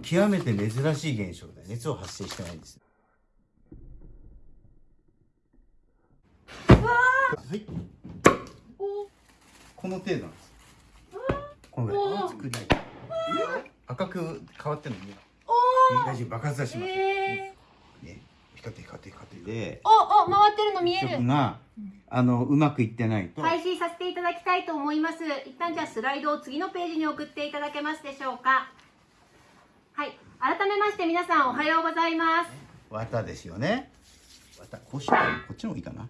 の極めて珍しい現象で熱を発生してないんです。はい。この程度なんです。このぐらい。作り赤く変わってるのに大丈夫爆発はしまね。光って光って光って。でおお回ってるの見える。曲があのうまくいってないと、配信させていただきたいと思います。一旦じゃあスライドを次のページに送っていただけますでしょうかはい。改めまして皆さんおはようございます。綿ですよね。綿こうしようこっちの方がいいかな。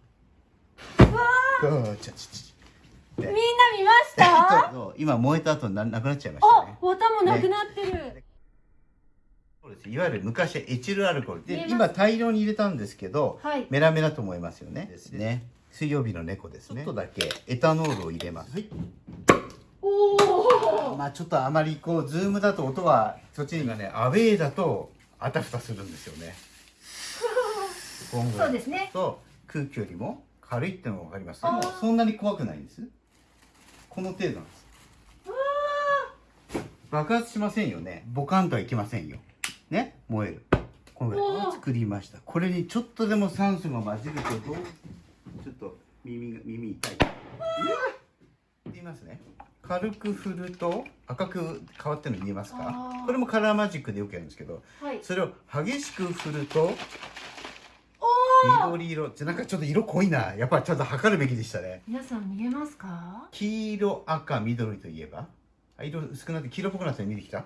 うわちょちょちみんな見ました？ょ 今燃えた後ななくなっちゃいましたね。お綿もなくなってる、そうです。いわゆる昔はエチルアルコール。で今大量に入れたんですけど、はい。メラメラと思いますよね。ですね。水曜日の猫ですね。ちょっとだけ。エタノールを入れます。はい。おおまあちょっとあまりこうズームだと音はそっちがねアウェーだとあたふたするんですよね。そうですね。と空気よりも軽いってのが分かります。でもそんなに怖くないんです。この程度なんです。爆発しませんよね。ボカンとはいきませんよ。ね？燃える。このぐらい。おー。作りました。これにちょっとでも酸素が混じるとどうちょっと耳が耳痛いうわっ言いますね。軽く振ると赤く変わってるの見えますか？これもカラーマジックでよくやるんですけどはい。それを激しく振ると緑色ってなんかちょっと色濃いな。やっぱりちょっと測るべきでしたね。皆さん見えますか？黄色赤緑といえば？あ色薄くなって黄色っぽくなって見てきた？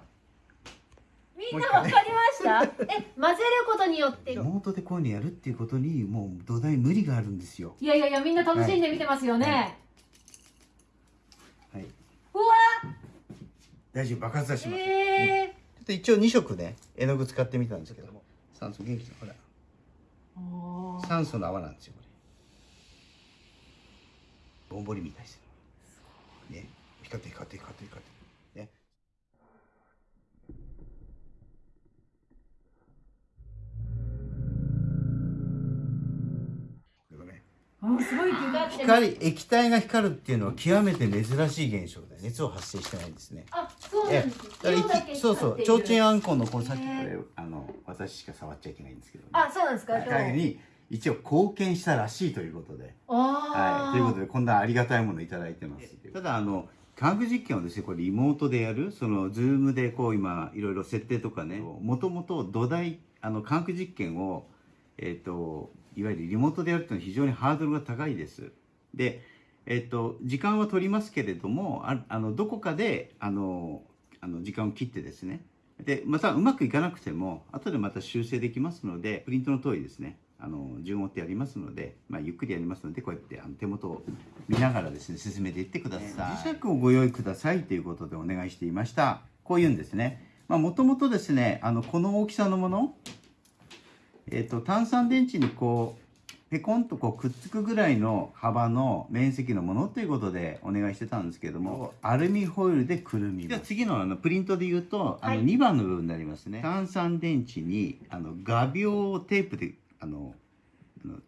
みんなわかりました？え混ぜることによって。リモートでこういうのやるっていうことにもう土台無理があるんですよ。いやいやいやみんな楽しんで見てますよね、はい、はい、うわ大丈夫爆発はします、えちょっと一応2色ね絵の具使ってみたんですけども。酸素元気だほら。酸素の泡なんですよこれ。ぼんぼりみたいですよ。ね。光って光って光って光ってねこれがねあすごい光液体が光るっていうのは極めて珍しい現象で熱を発生してないんですね。あそうなんえですだから色だけ息そうそう提灯あんこのこのさっきこへれあの私しか触っちゃいけないんですけど、ね、あそうなんですか？会に一応貢献したらしいということで。あはい、ということででこんなありがたいものをいただいてますただあの科学実験をですねこれリモートでやるそのズームでこう今いろいろ設定とかねもともと土台あの科学実験をえっ、といわゆるリモートでやるっていうのは非常にハードルが高いです。でえっ、と時間は取りますけれどもああのどこかであのあの時間を切ってですね。でまたうまくいかなくても後でまた修正できますのでプリントの通りですね。あの順を追ってやりますので、まあ、ゆっくりやりますのでこうやってあの手元を見ながらですね進めていってください。磁石をご用意くださいということでお願いしていました。こういうんですね。もともとですねあのこの大きさのものえっ、と単三電池にこうペコンとこうくっつくぐらいの幅の面積のものということでお願いしてたんですけれどもアルミホイルでくるみますじゃあ次のあのプリントで言うとあのはい。2番の部分になりますね、単三電池にあの画鋲テープであの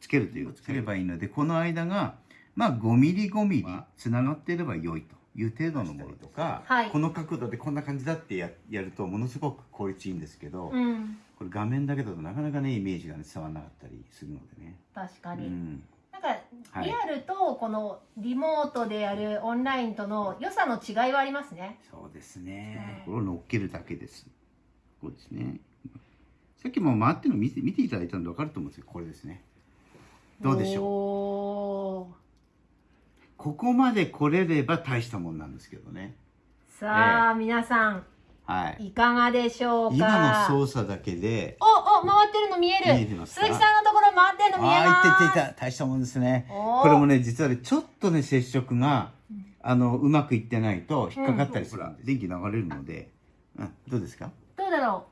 つけるというつければいいのでこの間がまあ5ミリ5ミリつながっていれば良いという程度のものとか、はいこの角度でこんな感じだってややるとものすごく効率いいんですけど、うんこれ画面だけだとなかなかねイメージが、ね、伝わらなかったりするのでね。確かに、うんなんかはいリアルとこのリモートでやるオンラインとの良さの違いはありますねそうですね。うんこれを乗っけるだけです。こうですね。さっきも回ってるの見て見ていただいたので分かると思うんですけど、これですね。どうでしょう？ょここまで来れれば大したもんなんですけどね。うさあ、皆さんはい。いかがでしょうか？今の操作だけで、おお回ってるの見える。見えてますか？鈴木さんのところ回ってるの見えあます。あ、いっていった。大したもんですね。これもね、実はね、ちょっとね、接触が、あの、うまくいってないと引っかかったりするんで、電気流れるので、うん、どうですか？どうだろ